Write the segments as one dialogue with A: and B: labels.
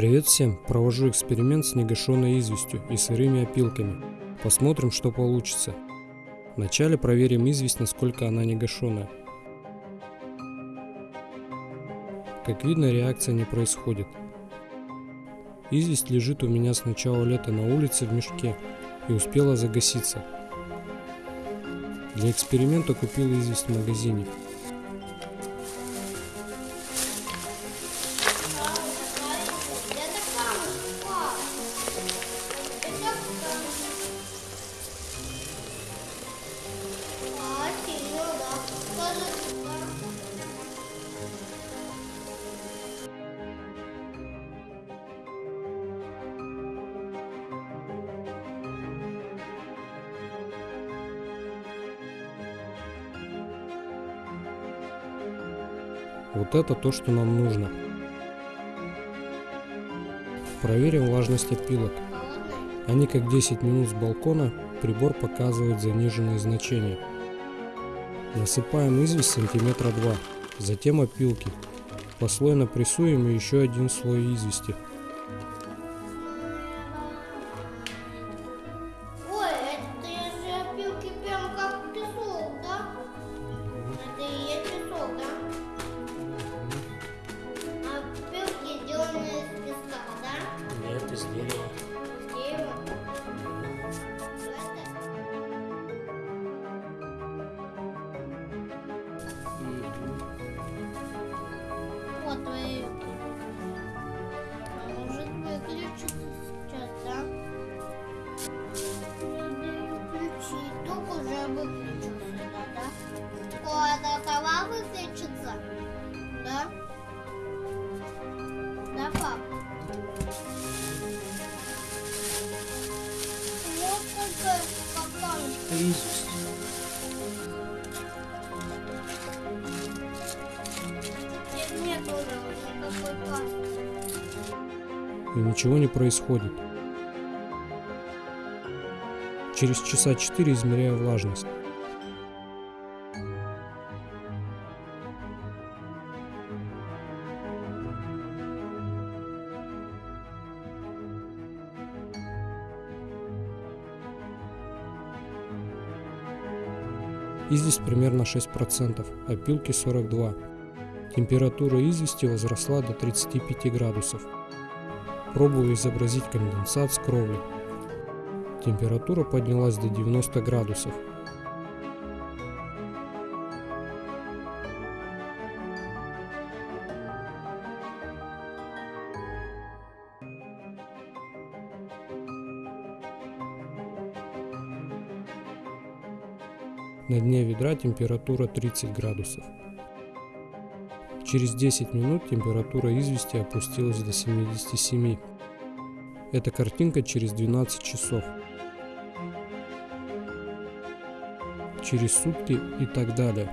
A: Привет всем! Провожу эксперимент с негашенной известью и сырыми опилками. Посмотрим, что получится. Вначале проверим известь, насколько она негашенная. Как видно, реакция не происходит. Известь лежит у меня с начала лета на улице в мешке и успела загаситься. Для эксперимента купил известь в магазине. Вот это то, что нам нужно. Проверим влажность опилок. Они как 10 минут с балкона, прибор показывает заниженные значения. Насыпаем известь сантиметра 2, затем опилки. Послойно прессуем и еще один слой извести.
B: Вот твои руки. А может выключиться сейчас, да? Включить. Только уже выключился, да, да? О, это сова выключится? Да? Да, пап? Вот только какая
A: И ничего не происходит. Через часа 4 измеряю влажность. Известь примерно 6%, опилки 42%. Температура извести возросла до 35 градусов. Пробую изобразить конденсат с кровли. Температура поднялась до 90 градусов. На дне ведра температура 30 градусов. Через 10 минут температура извести опустилась до 77. Эта картинка через 12 часов. Через сутки и так далее.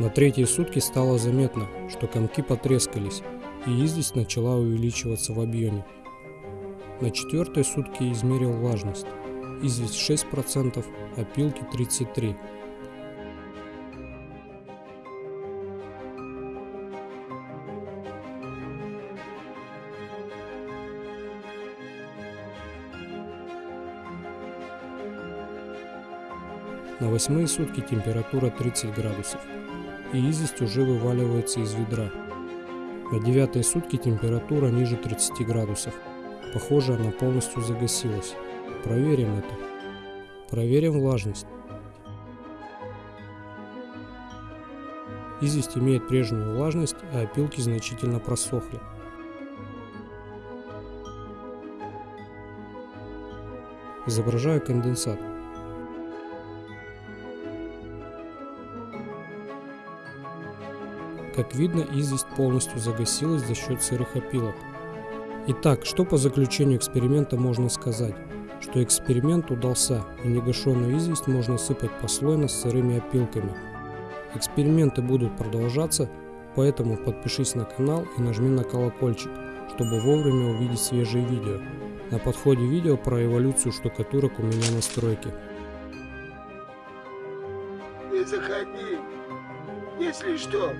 A: На третьи сутки стало заметно, что комки потрескались, и известь начала увеличиваться в объеме. На четвертые сутки измерил влажность. Известь 6%, опилки 33%. На восьмые сутки температура 30 градусов, и известь уже вываливается из ведра. На девятые сутки температура ниже 30 градусов. Похоже, она полностью загасилась. Проверим это. Проверим влажность. Известь имеет прежнюю влажность, а опилки значительно просохли. Изображаю конденсат. Как видно, известь полностью загасилась за счет сырых опилок. Итак, что по заключению эксперимента можно сказать? Что эксперимент удался, и негашенную известь можно сыпать послойно с сырыми опилками. Эксперименты будут продолжаться, поэтому подпишись на канал и нажми на колокольчик, чтобы вовремя увидеть свежие видео. На подходе видео про эволюцию штукатурок у меня на стройке.
C: Не заходи. Если что,